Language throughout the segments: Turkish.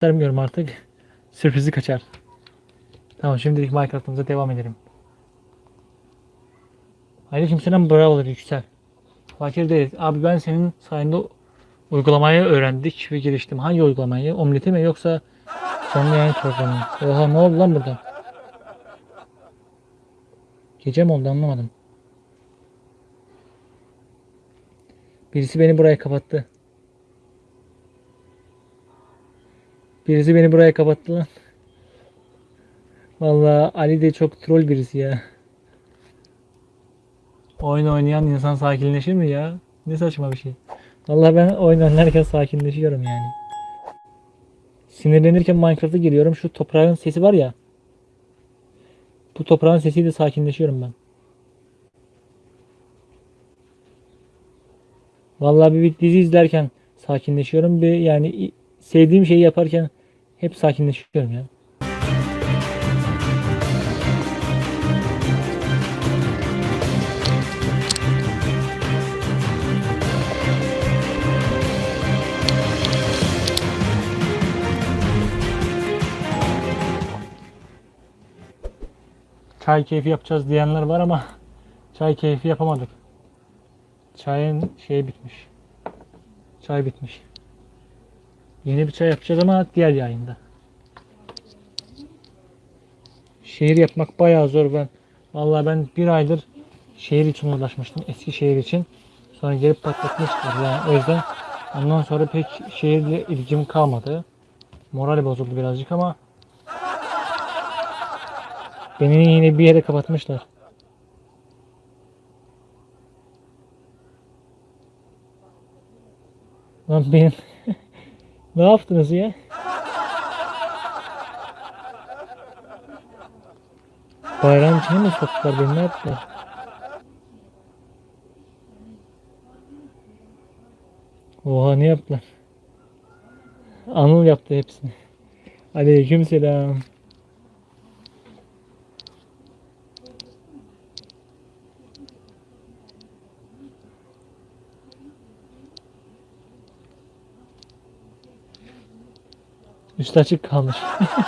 göstermiyorum artık. Sürprizi kaçar. Tamam şimdilik Minecraft'ımıza devam edelim. Aleykümselam bravolar yüksel. Fakir değiliz. Abi ben senin sayende uygulamayı öğrendik ve geliştim. Hangi uygulamayı? Omleti mi yoksa canlı yayın programı mı? Oha ne oldu lan burada? Gece mi oldu anlamadım. Birisi beni buraya kapattı. Birisi beni buraya kapattı lan. Vallahi Ali de çok troll birisi ya. Oyun oynayan insan sakinleşir mi ya? Ne saçma bir şey. Vallahi ben oyun oynarken sakinleşiyorum yani. Sinirlenirken Minecraft'a giriyorum. Şu toprağın sesi var ya. Bu toprağın sesiyle sakinleşiyorum ben. Vallahi bir, dizi izlerken sakinleşiyorum. Bir yani sevdiğim şeyi yaparken hep sakinleşiyorum ya. Çay keyfi yapacağız diyenler var ama çay keyfi yapamadık. Çayın şeyi bitmiş. Çay bitmiş. Yeni bir çay yapacağız ama diğer yayında. Şehir yapmak bayağı zor ben. Vallahi ben bir aydır şehir için uğraşmıştım. Eski şehir için. Sonra gelip patlatmışlar yani o yüzden ondan sonra pek şehirle ilgim kalmadı. Moral bozuldu birazcık ama beni yine bir yere kapatmışlar. Lan benim ne yaptınız ya? Bayram içine mi soktular beni ne yaptılar? Oha ne yaptılar? Anıl yaptı hepsini. Aleyküm selam. Üstü açık kalmış.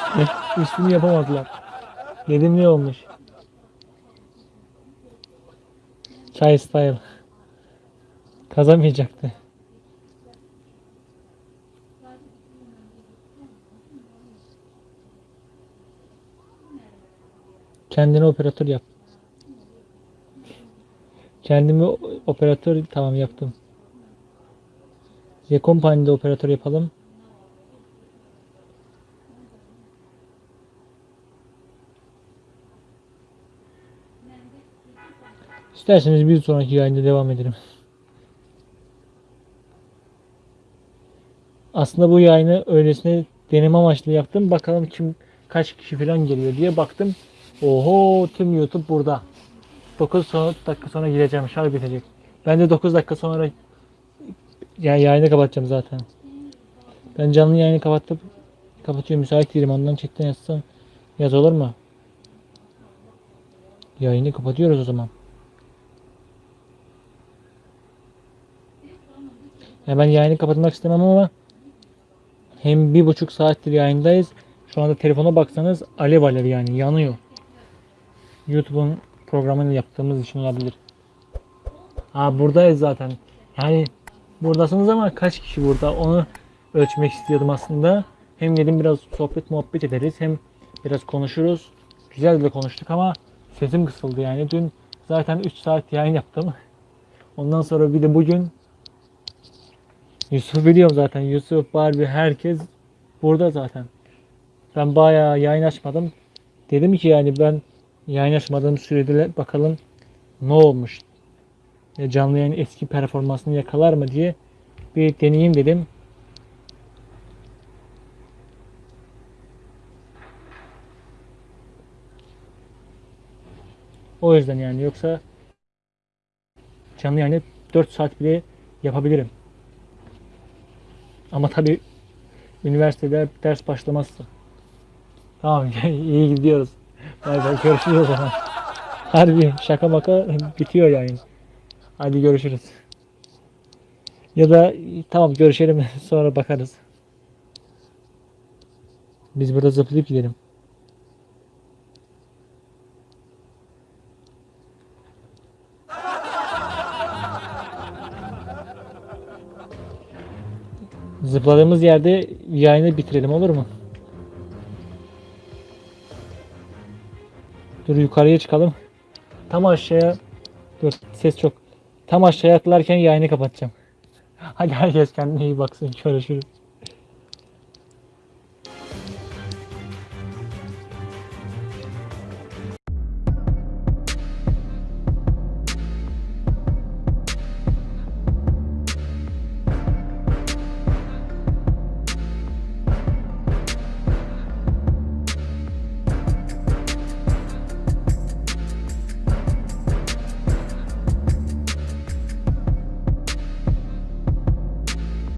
Üstünü yapamadılar. Dedim ne olmuş? Çay style. Kazamayacaktı. Kendine operatör yap. Kendimi operatör tamam yaptım. Yekompany'de operatör yapalım. İsterseniz bir sonraki yayında devam edelim. Aslında bu yayını öylesine deneme amaçlı yaptım. Bakalım kim kaç kişi falan geliyor diye baktım. Oho tüm YouTube burada. 9 son- dakika sonra gireceğim. Şarj bitecek. Ben de 9 dakika sonra ya yayını kapatacağım zaten. Ben canlı yayını kapatıp kapatıyorum müsait değilim. Ondan chatten yazsam yaz olur mu? Yayını kapatıyoruz o zaman. Ya ben yayını kapatmak istemem ama hem bir buçuk saattir yayındayız. Şu anda telefona baksanız alev alev yani yanıyor. YouTube'un programını yaptığımız için olabilir. Ha buradayız zaten. Yani buradasınız ama kaç kişi burada onu ölçmek istiyordum aslında. Hem dedim biraz sohbet muhabbet ederiz hem biraz konuşuruz. Güzel de konuştuk ama sesim kısıldı yani. Dün zaten 3 saat yayın yaptım. Ondan sonra bir de bugün Yusuf biliyorum zaten. Yusuf, Barbie herkes burada zaten. Ben bayağı yayın açmadım. Dedim ki yani ben yayın açmadığım sürede bakalım ne olmuş. Ya canlı yayın eski performansını yakalar mı diye bir deneyeyim dedim. O yüzden yani yoksa canlı yayını 4 saat bile yapabilirim. Ama tabii üniversitede ders başlamazsa. Tamam iyi gidiyoruz. Bay görüşürüz o zaman. Harbi şaka maka bitiyor yani. Hadi görüşürüz. Ya da tamam görüşelim sonra bakarız. Biz burada zıplayıp gidelim. Zıpladığımız yerde yayını bitirelim olur mu? Dur yukarıya çıkalım. Tam aşağıya dur ses çok. Tam aşağıya atlarken yayını kapatacağım. Hadi herkes kendine iyi baksın. Görüşürüz.